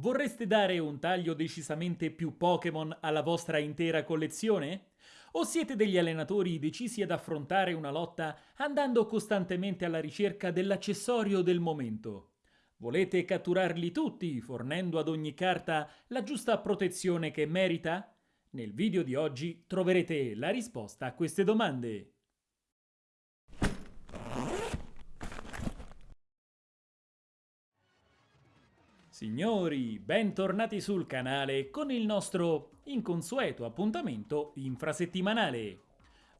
Vorreste dare un taglio decisamente più Pokémon alla vostra intera collezione? O siete degli allenatori decisi ad affrontare una lotta andando costantemente alla ricerca dell'accessorio del momento? Volete catturarli tutti, fornendo ad ogni carta la giusta protezione che merita? Nel video di oggi troverete la risposta a queste domande. Signori, bentornati sul canale con il nostro inconsueto appuntamento infrasettimanale.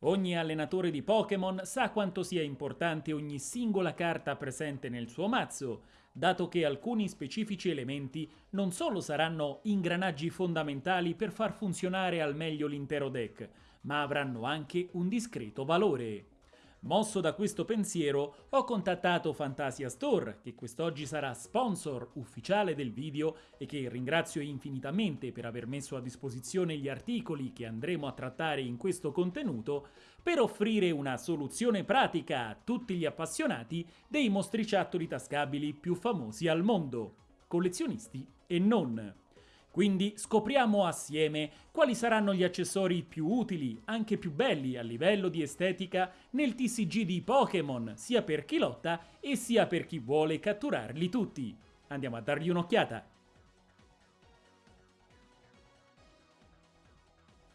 Ogni allenatore di Pokémon sa quanto sia importante ogni singola carta presente nel suo mazzo, dato che alcuni specifici elementi non solo saranno ingranaggi fondamentali per far funzionare al meglio l'intero deck, ma avranno anche un discreto valore. Mosso da questo pensiero, ho contattato Fantasia Store, che quest'oggi sarà sponsor ufficiale del video e che ringrazio infinitamente per aver messo a disposizione gli articoli che andremo a trattare in questo contenuto, per offrire una soluzione pratica a tutti gli appassionati dei mostriciattoli tascabili più famosi al mondo, collezionisti e non. Quindi scopriamo assieme quali saranno gli accessori più utili, anche più belli a livello di estetica, nel TCG di Pokémon, sia per chi lotta e sia per chi vuole catturarli tutti. Andiamo a dargli un'occhiata.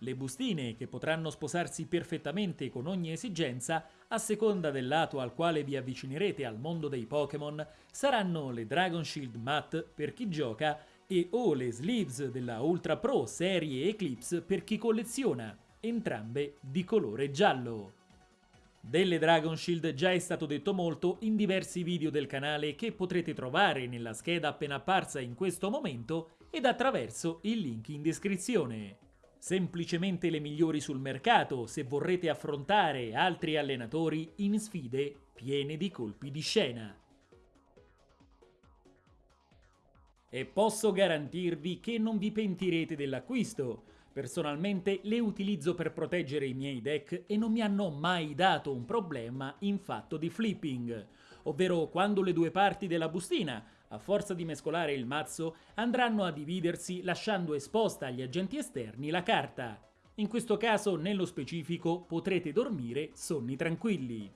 Le bustine, che potranno sposarsi perfettamente con ogni esigenza, a seconda del lato al quale vi avvicinerete al mondo dei Pokémon, saranno le Dragon Shield Matte per chi gioca e o le sleeves della Ultra Pro serie Eclipse per chi colleziona, entrambe di colore giallo. Delle Dragon Shield già è stato detto molto in diversi video del canale che potrete trovare nella scheda appena apparsa in questo momento ed attraverso il link in descrizione. Semplicemente le migliori sul mercato se vorrete affrontare altri allenatori in sfide piene di colpi di scena. E posso garantirvi che non vi pentirete dell'acquisto. Personalmente le utilizzo per proteggere i miei deck e non mi hanno mai dato un problema in fatto di flipping, ovvero quando le due parti della bustina, a forza di mescolare il mazzo, andranno a dividersi lasciando esposta agli agenti esterni la carta. In questo caso, nello specifico, potrete dormire sonni tranquilli.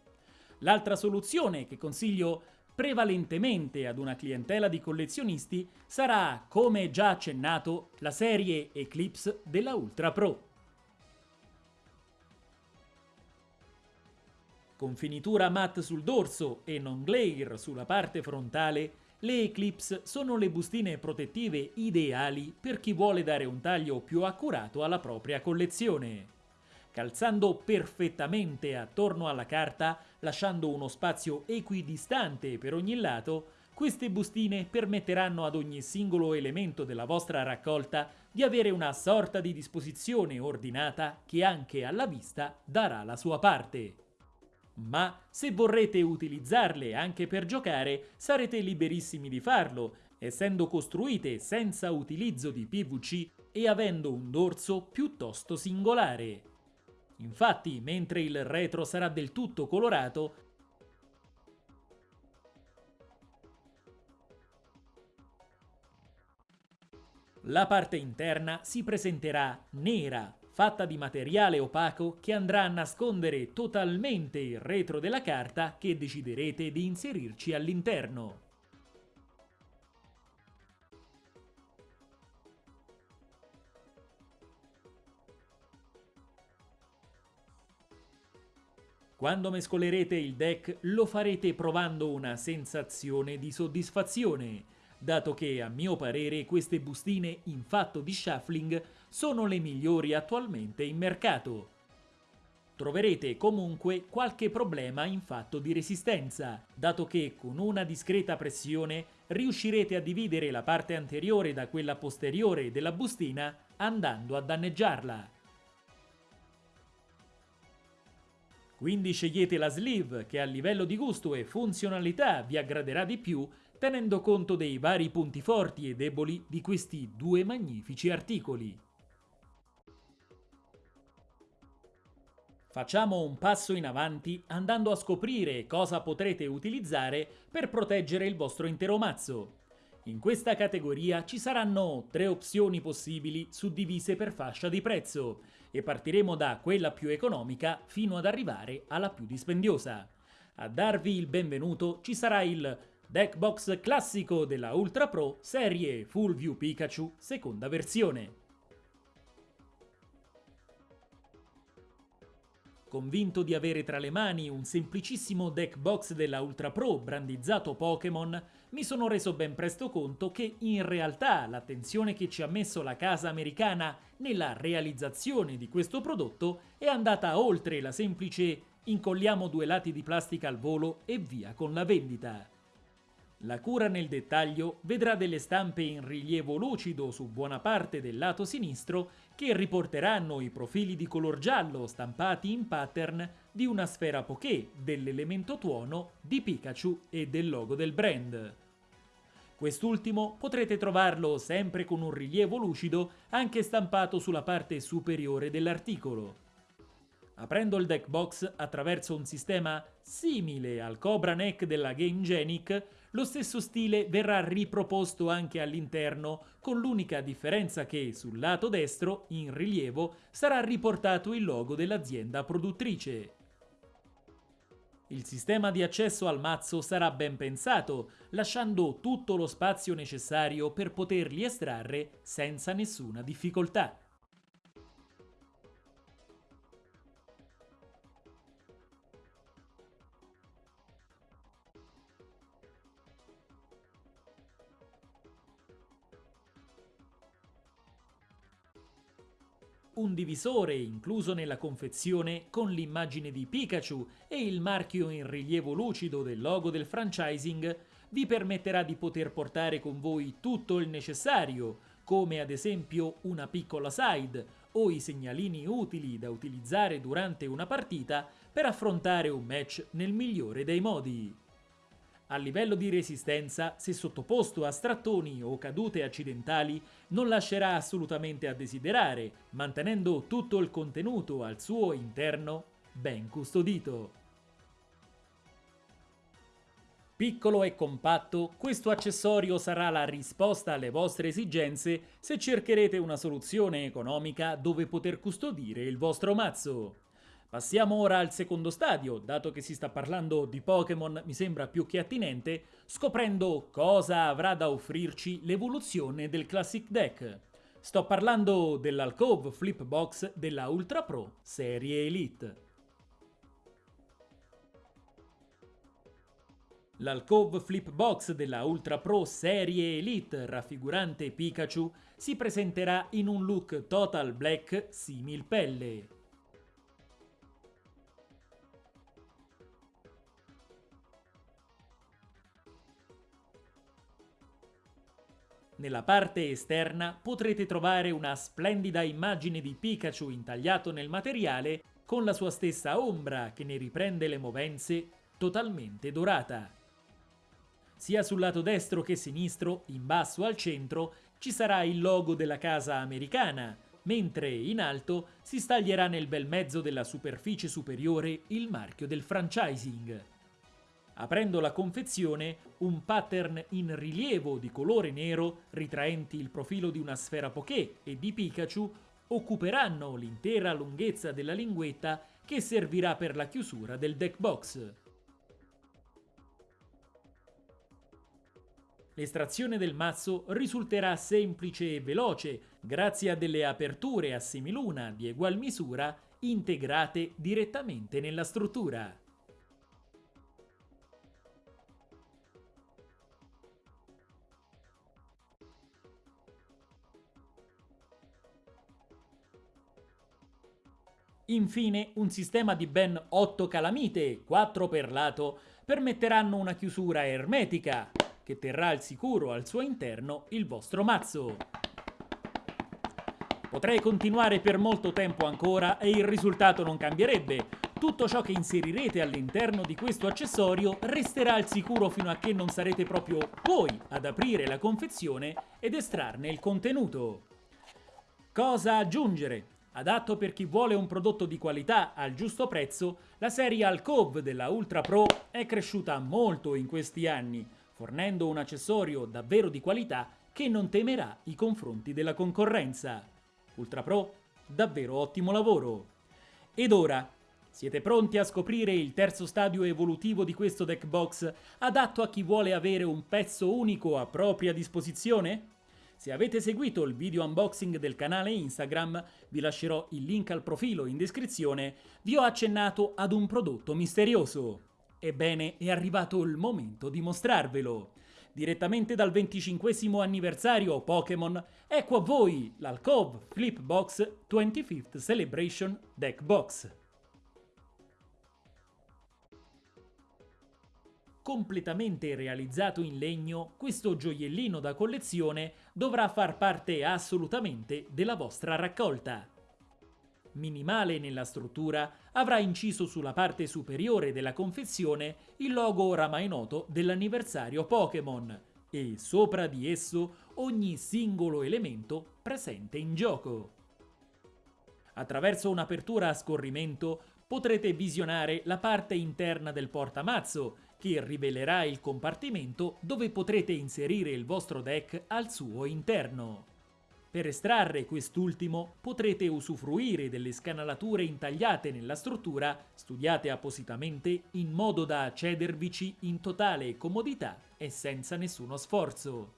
L'altra soluzione che consiglio prevalentemente ad una clientela di collezionisti sarà, come già accennato, la serie Eclipse della Ultra Pro. Con finitura matte sul dorso e non glare sulla parte frontale, le Eclipse sono le bustine protettive ideali per chi vuole dare un taglio più accurato alla propria collezione calzando perfettamente attorno alla carta, lasciando uno spazio equidistante per ogni lato, queste bustine permetteranno ad ogni singolo elemento della vostra raccolta di avere una sorta di disposizione ordinata che anche alla vista darà la sua parte. Ma se vorrete utilizzarle anche per giocare, sarete liberissimi di farlo, essendo costruite senza utilizzo di PVC e avendo un dorso piuttosto singolare. Infatti, mentre il retro sarà del tutto colorato, la parte interna si presenterà nera, fatta di materiale opaco che andrà a nascondere totalmente il retro della carta che deciderete di inserirci all'interno. Quando mescolerete il deck lo farete provando una sensazione di soddisfazione, dato che a mio parere queste bustine in fatto di shuffling sono le migliori attualmente in mercato. Troverete comunque qualche problema in fatto di resistenza, dato che con una discreta pressione riuscirete a dividere la parte anteriore da quella posteriore della bustina andando a danneggiarla. Quindi scegliete la sleeve che a livello di gusto e funzionalità vi aggraderà di più tenendo conto dei vari punti forti e deboli di questi due magnifici articoli. Facciamo un passo in avanti andando a scoprire cosa potrete utilizzare per proteggere il vostro intero mazzo. In questa categoria ci saranno tre opzioni possibili suddivise per fascia di prezzo e partiremo da quella più economica fino ad arrivare alla più dispendiosa. A darvi il benvenuto ci sarà il Deckbox classico della Ultra Pro serie Full View Pikachu seconda versione. Convinto di avere tra le mani un semplicissimo deck box della Ultra Pro brandizzato Pokémon, mi sono reso ben presto conto che in realtà l'attenzione che ci ha messo la casa americana nella realizzazione di questo prodotto è andata oltre la semplice incolliamo due lati di plastica al volo e via con la vendita. La cura nel dettaglio vedrà delle stampe in rilievo lucido su buona parte del lato sinistro che riporteranno i profili di color giallo stampati in pattern di una sfera Poké, dell'elemento tuono, di Pikachu e del logo del brand. Quest'ultimo potrete trovarlo sempre con un rilievo lucido anche stampato sulla parte superiore dell'articolo. Aprendo il deck box attraverso un sistema simile al Cobra Neck della Game Genic, lo stesso stile verrà riproposto anche all'interno, con l'unica differenza che sul lato destro, in rilievo, sarà riportato il logo dell'azienda produttrice. Il sistema di accesso al mazzo sarà ben pensato, lasciando tutto lo spazio necessario per poterli estrarre senza nessuna difficoltà. Un divisore incluso nella confezione con l'immagine di Pikachu e il marchio in rilievo lucido del logo del franchising vi permetterà di poter portare con voi tutto il necessario, come ad esempio una piccola side o i segnalini utili da utilizzare durante una partita per affrontare un match nel migliore dei modi. A livello di resistenza, se sottoposto a strattoni o cadute accidentali, non lascerà assolutamente a desiderare, mantenendo tutto il contenuto al suo interno ben custodito. Piccolo e compatto, questo accessorio sarà la risposta alle vostre esigenze se cercherete una soluzione economica dove poter custodire il vostro mazzo. Passiamo ora al secondo stadio, dato che si sta parlando di Pokémon mi sembra più che attinente, scoprendo cosa avrà da offrirci l'evoluzione del Classic Deck. Sto parlando dell'Alcove Flip Box della Ultra Pro Serie Elite. L'Alcove Flip Box della Ultra Pro Serie Elite raffigurante Pikachu si presenterà in un look total black simil pelle. Nella parte esterna potrete trovare una splendida immagine di Pikachu intagliato nel materiale con la sua stessa ombra che ne riprende le movenze totalmente dorata. Sia sul lato destro che sinistro, in basso al centro, ci sarà il logo della casa americana, mentre in alto si staglierà nel bel mezzo della superficie superiore il marchio del franchising aprendo la confezione un pattern in rilievo di colore nero ritraenti il profilo di una sfera Poké e di Pikachu occuperanno l'intera lunghezza della linguetta che servirà per la chiusura del deck box. L'estrazione del mazzo risulterà semplice e veloce grazie a delle aperture a semiluna di egual misura integrate direttamente nella struttura. Infine, un sistema di ben 8 calamite, 4 per lato, permetteranno una chiusura ermetica, che terrà al sicuro al suo interno il vostro mazzo. Potrei continuare per molto tempo ancora e il risultato non cambierebbe. Tutto ciò che inserirete all'interno di questo accessorio resterà al sicuro fino a che non sarete proprio voi ad aprire la confezione ed estrarne il contenuto. Cosa aggiungere? Adatto per chi vuole un prodotto di qualità al giusto prezzo, la serie Alcove della Ultra Pro è cresciuta molto in questi anni, fornendo un accessorio davvero di qualità che non temerà i confronti della concorrenza. Ultra Pro, davvero ottimo lavoro! Ed ora, siete pronti a scoprire il terzo stadio evolutivo di questo deck box adatto a chi vuole avere un pezzo unico a propria disposizione? Se avete seguito il video unboxing del canale Instagram, vi lascerò il link al profilo in descrizione, vi ho accennato ad un prodotto misterioso. Ebbene, è arrivato il momento di mostrarvelo. Direttamente dal 25 anniversario Pokémon, ecco a voi l'Alcove Flip Box 25th Celebration Deck Box. Completamente realizzato in legno, questo gioiellino da collezione dovrà far parte assolutamente della vostra raccolta. Minimale nella struttura, avrà inciso sulla parte superiore della confezione il logo oramai noto dell'anniversario Pokémon e sopra di esso ogni singolo elemento presente in gioco. Attraverso un'apertura a scorrimento potrete visionare la parte interna del portamazzo che rivelerà il compartimento dove potrete inserire il vostro deck al suo interno. Per estrarre quest'ultimo potrete usufruire delle scanalature intagliate nella struttura, studiate appositamente in modo da accedervici in totale comodità e senza nessuno sforzo.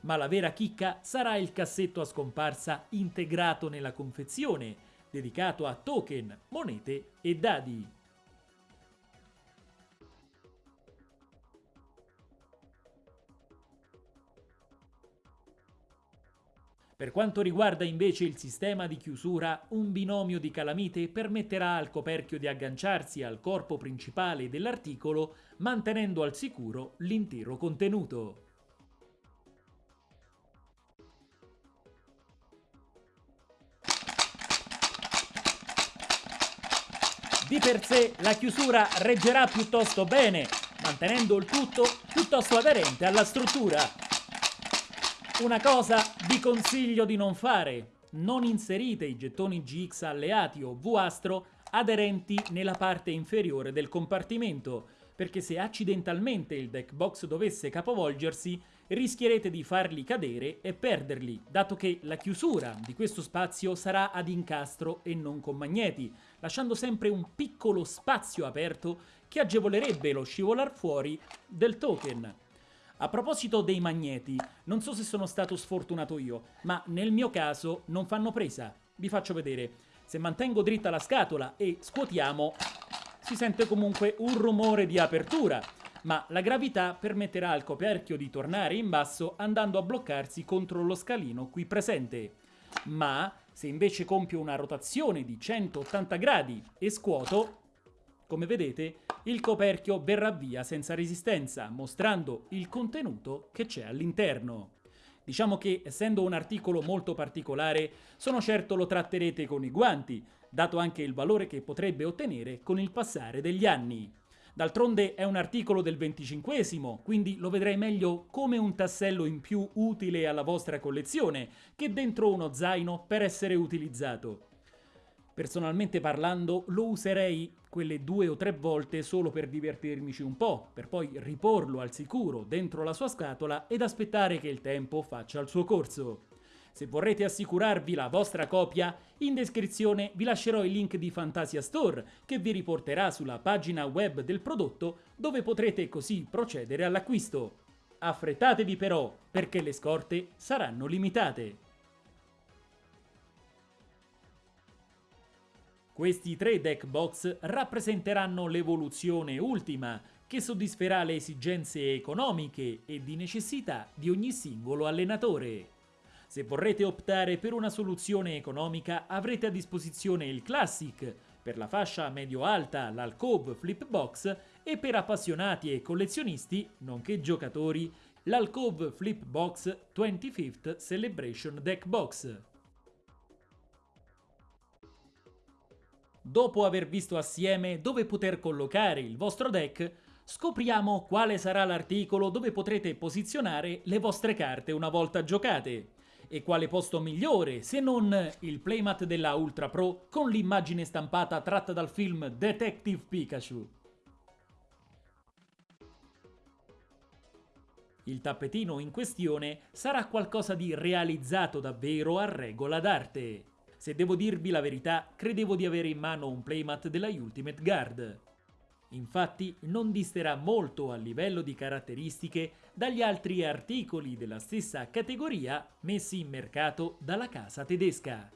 Ma la vera chicca sarà il cassetto a scomparsa integrato nella confezione, dedicato a token, monete e dadi. Per quanto riguarda invece il sistema di chiusura, un binomio di calamite permetterà al coperchio di agganciarsi al corpo principale dell'articolo mantenendo al sicuro l'intero contenuto. Di per sé la chiusura reggerà piuttosto bene, mantenendo il tutto piuttosto aderente alla struttura. Una cosa vi consiglio di non fare. Non inserite i gettoni GX alleati o V-Astro aderenti nella parte inferiore del compartimento, perché se accidentalmente il deck box dovesse capovolgersi, rischierete di farli cadere e perderli, dato che la chiusura di questo spazio sarà ad incastro e non con magneti, lasciando sempre un piccolo spazio aperto che agevolerebbe lo scivolar fuori del token. A proposito dei magneti, non so se sono stato sfortunato io, ma nel mio caso non fanno presa. Vi faccio vedere. Se mantengo dritta la scatola e scuotiamo, si sente comunque un rumore di apertura, ma la gravità permetterà al coperchio di tornare in basso andando a bloccarsi contro lo scalino qui presente. Ma se invece compio una rotazione di 180 gradi e scuoto, come vedete, il coperchio verrà via senza resistenza, mostrando il contenuto che c'è all'interno. Diciamo che, essendo un articolo molto particolare, sono certo lo tratterete con i guanti, dato anche il valore che potrebbe ottenere con il passare degli anni. D'altronde è un articolo del 25 quindi lo vedrei meglio come un tassello in più utile alla vostra collezione che dentro uno zaino per essere utilizzato. Personalmente parlando lo userei quelle due o tre volte solo per divertirmici un po', per poi riporlo al sicuro dentro la sua scatola ed aspettare che il tempo faccia il suo corso. Se vorrete assicurarvi la vostra copia, in descrizione vi lascerò il link di Fantasia Store che vi riporterà sulla pagina web del prodotto dove potrete così procedere all'acquisto. Affrettatevi però, perché le scorte saranno limitate. Questi tre deck box rappresenteranno l'evoluzione ultima, che soddisferà le esigenze economiche e di necessità di ogni singolo allenatore. Se vorrete optare per una soluzione economica avrete a disposizione il Classic, per la fascia medio-alta l'Alcove Flip Box e per appassionati e collezionisti, nonché giocatori, l'Alcove Flip Box 25th Celebration Deck Box. Dopo aver visto assieme dove poter collocare il vostro deck, scopriamo quale sarà l'articolo dove potrete posizionare le vostre carte una volta giocate. E quale posto migliore se non il playmat della Ultra Pro con l'immagine stampata tratta dal film Detective Pikachu. Il tappetino in questione sarà qualcosa di realizzato davvero a regola d'arte. Se devo dirvi la verità, credevo di avere in mano un playmat della Ultimate Guard. Infatti non disterà molto a livello di caratteristiche dagli altri articoli della stessa categoria messi in mercato dalla casa tedesca.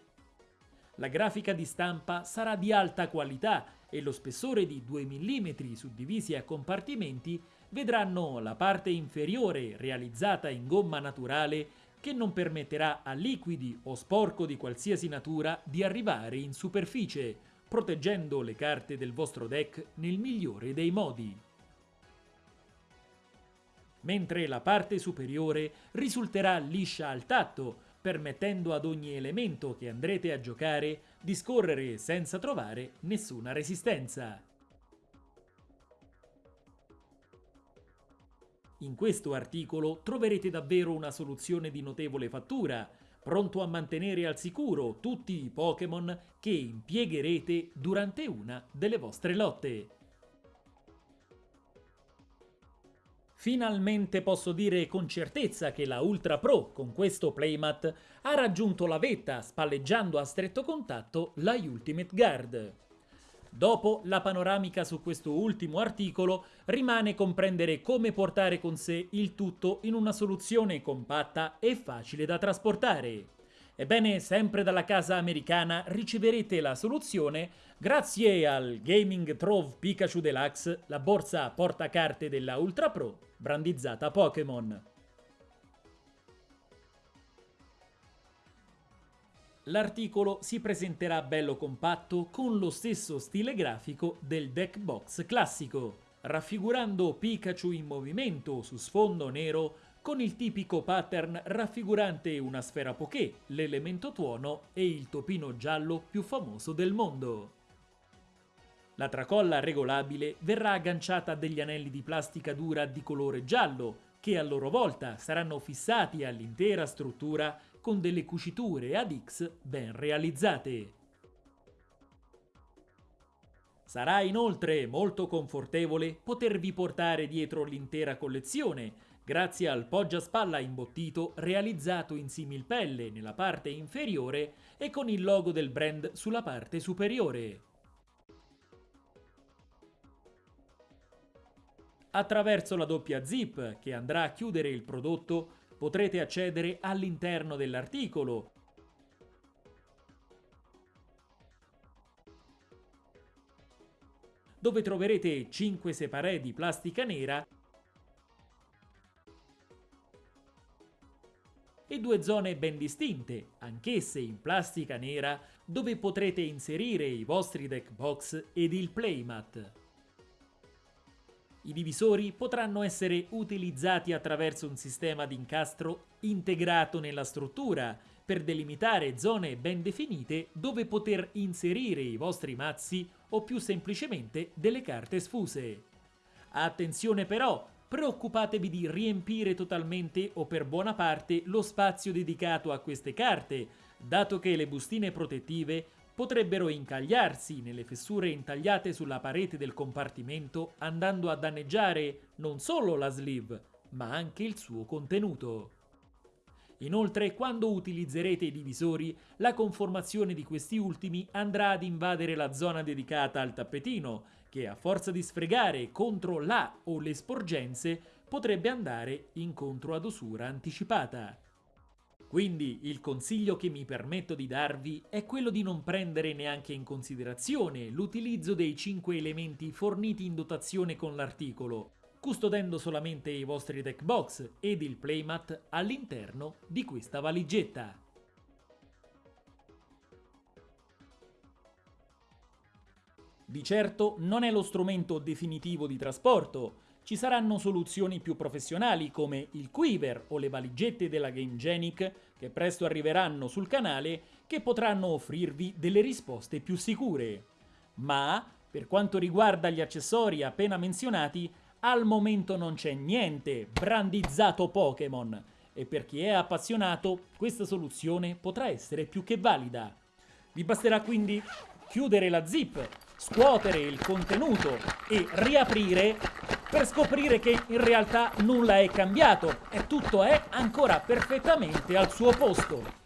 La grafica di stampa sarà di alta qualità e lo spessore di 2 mm suddivisi a compartimenti vedranno la parte inferiore realizzata in gomma naturale che non permetterà a liquidi o sporco di qualsiasi natura di arrivare in superficie, proteggendo le carte del vostro deck nel migliore dei modi. Mentre la parte superiore risulterà liscia al tatto, permettendo ad ogni elemento che andrete a giocare di scorrere senza trovare nessuna resistenza. In questo articolo troverete davvero una soluzione di notevole fattura, pronto a mantenere al sicuro tutti i Pokémon che impiegherete durante una delle vostre lotte. Finalmente posso dire con certezza che la Ultra Pro con questo playmat ha raggiunto la vetta spalleggiando a stretto contatto la Ultimate Guard. Dopo la panoramica su questo ultimo articolo rimane comprendere come portare con sé il tutto in una soluzione compatta e facile da trasportare. Ebbene, sempre dalla casa americana riceverete la soluzione grazie al Gaming Trove Pikachu Deluxe, la borsa portacarte della Ultra Pro, brandizzata Pokémon. L'articolo si presenterà bello compatto con lo stesso stile grafico del deck box classico, raffigurando Pikachu in movimento su sfondo nero con il tipico pattern raffigurante una sfera Poké, l'elemento tuono e il topino giallo più famoso del mondo. La tracolla regolabile verrà agganciata a degli anelli di plastica dura di colore giallo, che a loro volta saranno fissati all'intera struttura con delle cuciture ad X ben realizzate. Sarà inoltre molto confortevole potervi portare dietro l'intera collezione, grazie al poggiaspalla imbottito realizzato in similpelle nella parte inferiore e con il logo del brand sulla parte superiore. Attraverso la doppia zip che andrà a chiudere il prodotto potrete accedere all'interno dell'articolo. dove troverete 5 separé di plastica nera e due zone ben distinte, anch'esse in plastica nera, dove potrete inserire i vostri deck box ed il playmat. I divisori potranno essere utilizzati attraverso un sistema di incastro integrato nella struttura per delimitare zone ben definite dove poter inserire i vostri mazzi o più semplicemente delle carte sfuse. Attenzione però, preoccupatevi di riempire totalmente o per buona parte lo spazio dedicato a queste carte, dato che le bustine protettive potrebbero incagliarsi nelle fessure intagliate sulla parete del compartimento andando a danneggiare non solo la sleeve, ma anche il suo contenuto. Inoltre, quando utilizzerete i divisori, la conformazione di questi ultimi andrà ad invadere la zona dedicata al tappetino, che a forza di sfregare contro la o le sporgenze potrebbe andare incontro ad usura anticipata. Quindi il consiglio che mi permetto di darvi è quello di non prendere neanche in considerazione l'utilizzo dei 5 elementi forniti in dotazione con l'articolo, custodendo solamente i vostri deck box ed il playmat all'interno di questa valigetta. Di certo non è lo strumento definitivo di trasporto, ci saranno soluzioni più professionali come il Quiver o le valigette della GameGenic che presto arriveranno sul canale che potranno offrirvi delle risposte più sicure. Ma, per quanto riguarda gli accessori appena menzionati, al momento non c'è niente brandizzato Pokémon e per chi è appassionato questa soluzione potrà essere più che valida. Vi basterà quindi chiudere la zip, scuotere il contenuto e riaprire per scoprire che in realtà nulla è cambiato e tutto è ancora perfettamente al suo posto.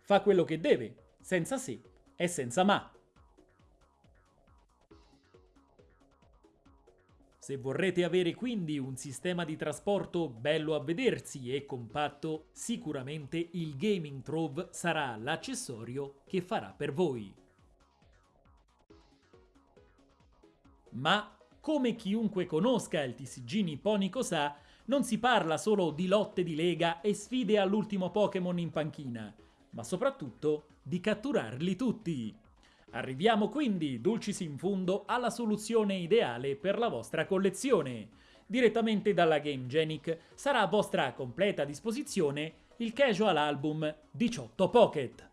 Fa quello che deve, senza se e senza ma. Se vorrete avere quindi un sistema di trasporto bello a vedersi e compatto, sicuramente il Gaming Trove sarà l'accessorio che farà per voi. Ma, come chiunque conosca il TCG nipponico sa, non si parla solo di lotte di lega e sfide all'ultimo Pokémon in panchina, ma soprattutto di catturarli tutti. Arriviamo quindi, dulcis in fundo, alla soluzione ideale per la vostra collezione. Direttamente dalla Game Genic sarà a vostra completa disposizione il Casual Album 18 Pocket.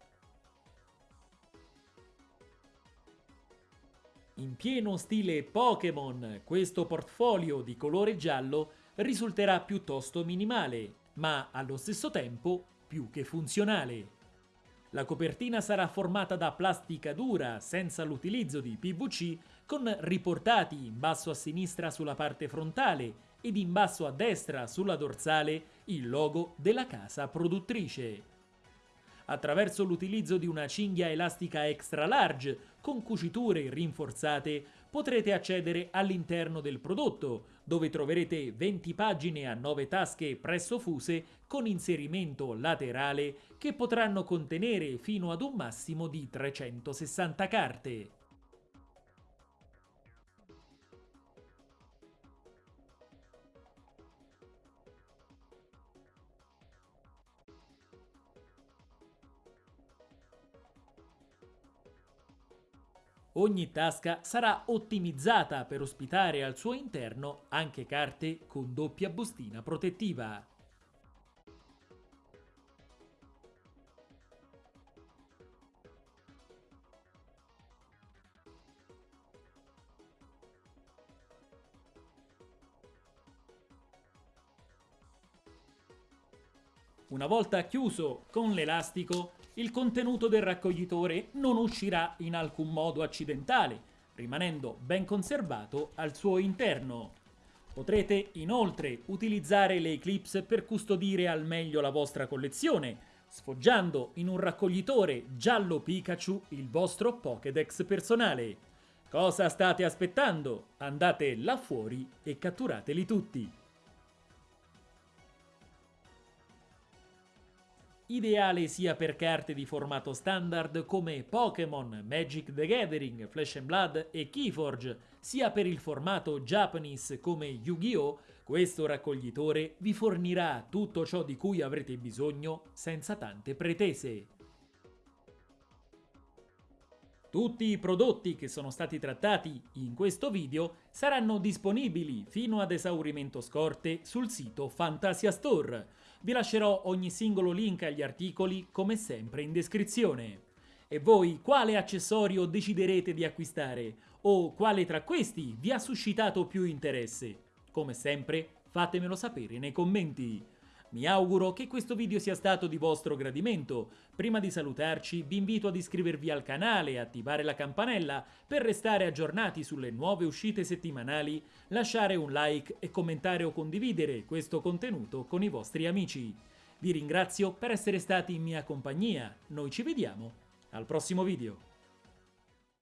In pieno stile Pokémon, questo portfolio di colore giallo risulterà piuttosto minimale, ma allo stesso tempo più che funzionale. La copertina sarà formata da plastica dura senza l'utilizzo di PVC con riportati in basso a sinistra sulla parte frontale ed in basso a destra sulla dorsale il logo della casa produttrice. Attraverso l'utilizzo di una cinghia elastica extra large con cuciture rinforzate potrete accedere all'interno del prodotto, dove troverete 20 pagine a 9 tasche presso fuse con inserimento laterale che potranno contenere fino ad un massimo di 360 carte. Ogni tasca sarà ottimizzata per ospitare al suo interno anche carte con doppia bustina protettiva. Una volta chiuso con l'elastico, il contenuto del raccoglitore non uscirà in alcun modo accidentale, rimanendo ben conservato al suo interno. Potrete inoltre utilizzare le Eclipse per custodire al meglio la vostra collezione, sfoggiando in un raccoglitore giallo Pikachu il vostro Pokédex personale. Cosa state aspettando? Andate là fuori e catturateli tutti! Ideale sia per carte di formato standard come Pokémon, Magic the Gathering, Flash and Blood e Keyforge, sia per il formato Japanese come Yu-Gi-Oh!, questo raccoglitore vi fornirà tutto ciò di cui avrete bisogno senza tante pretese. Tutti i prodotti che sono stati trattati in questo video saranno disponibili fino ad esaurimento scorte sul sito Fantasia Store. Vi lascerò ogni singolo link agli articoli come sempre in descrizione. E voi quale accessorio deciderete di acquistare? O quale tra questi vi ha suscitato più interesse? Come sempre fatemelo sapere nei commenti. Mi auguro che questo video sia stato di vostro gradimento. Prima di salutarci vi invito ad iscrivervi al canale e attivare la campanella per restare aggiornati sulle nuove uscite settimanali, lasciare un like e commentare o condividere questo contenuto con i vostri amici. Vi ringrazio per essere stati in mia compagnia, noi ci vediamo al prossimo video.